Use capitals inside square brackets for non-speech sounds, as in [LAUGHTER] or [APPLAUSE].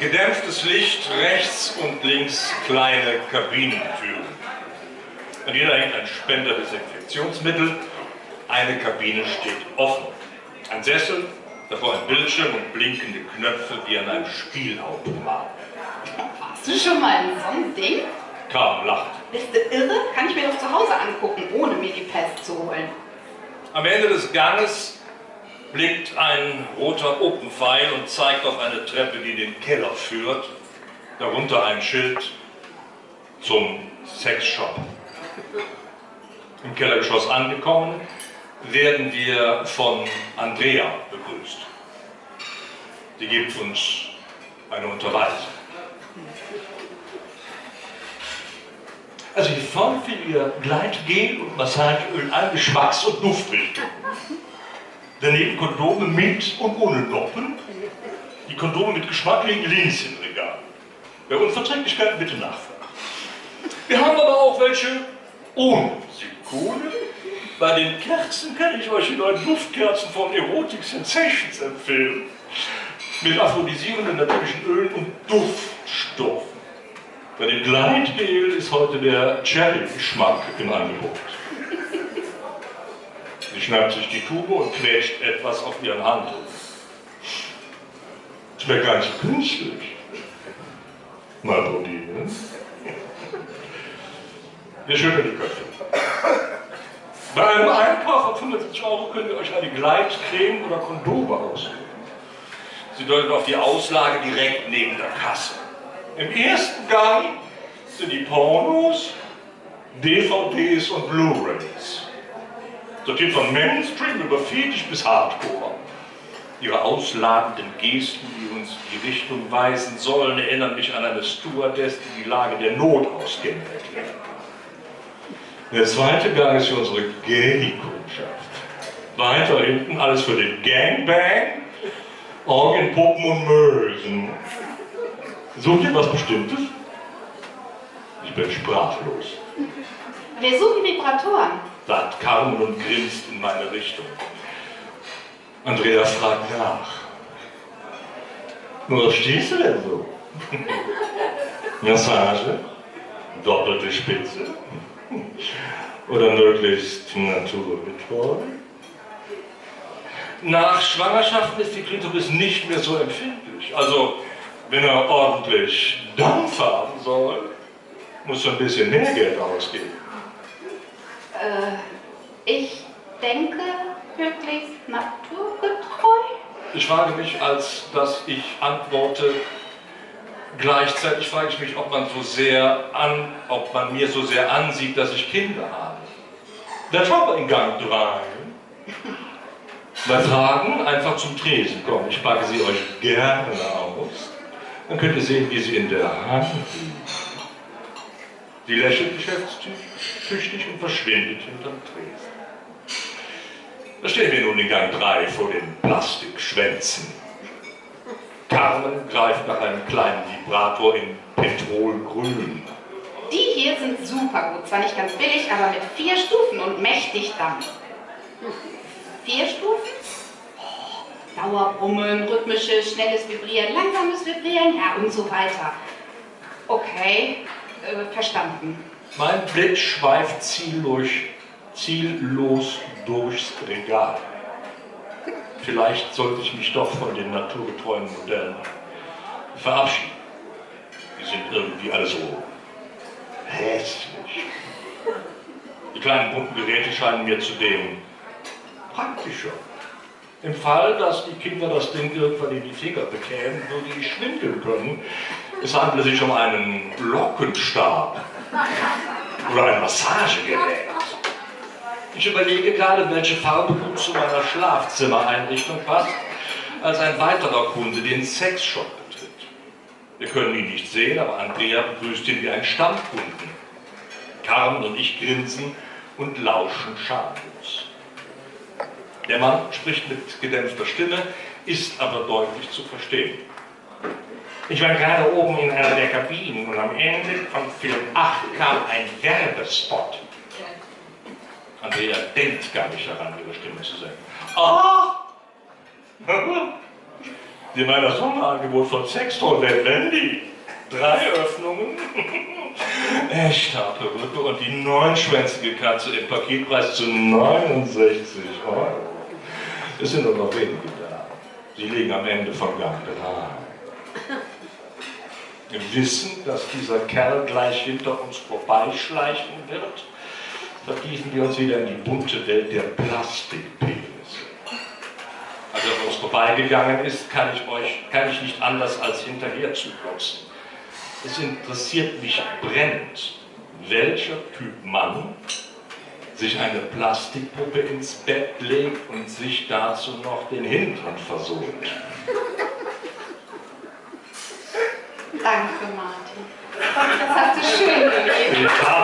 Gedämpftes Licht, rechts und links kleine Kabinentüren. An jeder hängt ein Spender Desinfektionsmittel. Eine Kabine steht offen. Ein Sessel, davor ein Bildschirm und blinkende Knöpfe wie an einem Spielautomat. Warst du schon mal in so einem Ding? Kaum lacht. Bist du irre? Kann ich mir doch zu Hause angucken, ohne mir die Pest zu holen. Am Ende des Ganges blinkt ein roter Open-Pfeil und zeigt auf eine Treppe, die den Keller führt. Darunter ein Schild zum Sexshop. Im Kellergeschoss angekommen, werden wir von Andrea begrüßt. Sie gibt uns eine Unterweisung. Also hier vorne findet ihr Gleitgel und Massageöl alle Geschmacks- und Duftrichtungen. Daneben Kondome mit und ohne Noppen. Die Kondome mit Geschmack liegen links im Regal. Bei Unverträglichkeiten bitte nachfragen. Wir haben aber auch welche ohne Silikone. Bei den Kerzen kann ich euch die neuen Duftkerzen von Erotic Sensations empfehlen. Mit aphrodisierenden natürlichen Ölen und Duftstoffen. Bei dem Gleitgel ist heute der Cherry-Geschmack im Angebot. Schnappt sich die Tube und quetscht etwas auf ihren Handel. Gar nicht so künstlich. Mal probieren. Wir schütteln die Köpfe. Bei einem Einkauf von 75 Euro könnt ihr euch eine Gleitcreme oder Kondome aussuchen. Sie deutet auf die Auslage direkt neben der Kasse. Im ersten Gang sind die Pornos, DVDs und Blu-rays. Sortiert von Mainstream über Fetisch bis Hardcore. Ihre ausladenden Gesten, die uns in die Richtung weisen sollen, erinnern mich an eine Stewardess, die die Lage der Notausgänge erklärt. Der zweite Gang ist für unsere Gay-Kundschaft. Weiter hinten alles für den Gangbang, Orgien, Puppen und Mösen. Sucht ihr was Bestimmtes? Ich bin sprachlos. Wir suchen Vibratoren. Sagt Carmen und grinst in meine Richtung. Andrea fragt nach. Wo stehst du denn so? [LAUGHS] Massage? Doppelte Spitze? Oder möglichst naturgetreu? Nach Schwangerschaften ist die Klitoris nicht mehr so empfindlich. Also, wenn er ordentlich Dampf haben soll, muss er ein bisschen mehr Geld ausgeben. Äh, ich denke wirklich naturgetreu. Ich frage mich, als dass ich antworte, gleichzeitig frage ich mich, ob man so sehr an, ob man mir so sehr ansieht, dass ich Kinder habe. Der Job in Gang 3. Bei Fragen einfach zum Tresen kommen. Ich packe sie euch gerne aus. Dann könnt ihr sehen, wie sie in der Hand liegen. Sie lächelt geschäftstüchtig und verschwindet hinterm Tresen. Da stehen wir nun in Gang 3 vor den Plastikschwänzen. Carmen greift nach einem kleinen Vibrator in Petrolgrün. Die hier sind super gut. Zwar nicht ganz billig, aber mit vier Stufen und mächtig Dampf. Vier Stufen? Oh, Dauerbrummen, rhythmisches, schnelles Vibrieren, langsames Vibrieren, ja und so weiter. Okay, äh, verstanden. Mein Blick schweift ziellos, ziellos durchs Regal. Vielleicht sollte ich mich doch von den naturgetreuen Modellen verabschieden. Die sind irgendwie alle so hässlich. Die kleinen bunten Geräte scheinen mir zudem praktischer. Im Fall, dass die Kinder das Ding irgendwann in die Finger bekämen, würde ich schwindeln können. Es handelt sich um einen Lockenstab oder ein Massagegerät. Ich überlege gerade, welche Farbe gut zu meiner Schlafzimmereinrichtung passt, als ein weiterer Kunde den Sexshop betritt. Wir können ihn nicht sehen, aber Andrea begrüßt ihn wie einen Stammkunden. Carmen und ich grinsen und lauschen schamlos. Der Mann spricht mit gedämpfter Stimme, ist aber deutlich zu verstehen. Ich war gerade oben in einer der Kabinen und am Ende von Film 8 kam ein Werbespot. Andrea denkt gar nicht daran, ihre Stimme zu senken. Ah! [LAUGHS] Die meiner Sonderangebot von Sextrollett Wendy. Drei Öffnungen, [LAUGHS] echter Perücke und die neunschwänzige Katze im Paketpreis zu 69 Euro. Es sind nur noch wenige da. Sie liegen am Ende von Gang 3. Im Wissen, dass dieser Kerl gleich hinter uns vorbeischleichen wird, vertiefen wir uns wieder in die bunte Welt der Plastikpenisse. Als er an uns vorbeigegangen ist, kann ich, euch, kann ich nicht anders als hinterher zu glotzen. Es interessiert mich brennend, welcher Typ Mann sich eine Plastikpuppe ins Bett legt und sich dazu noch den Hintern versohlt. Danke, Martin. Das hast du schön habe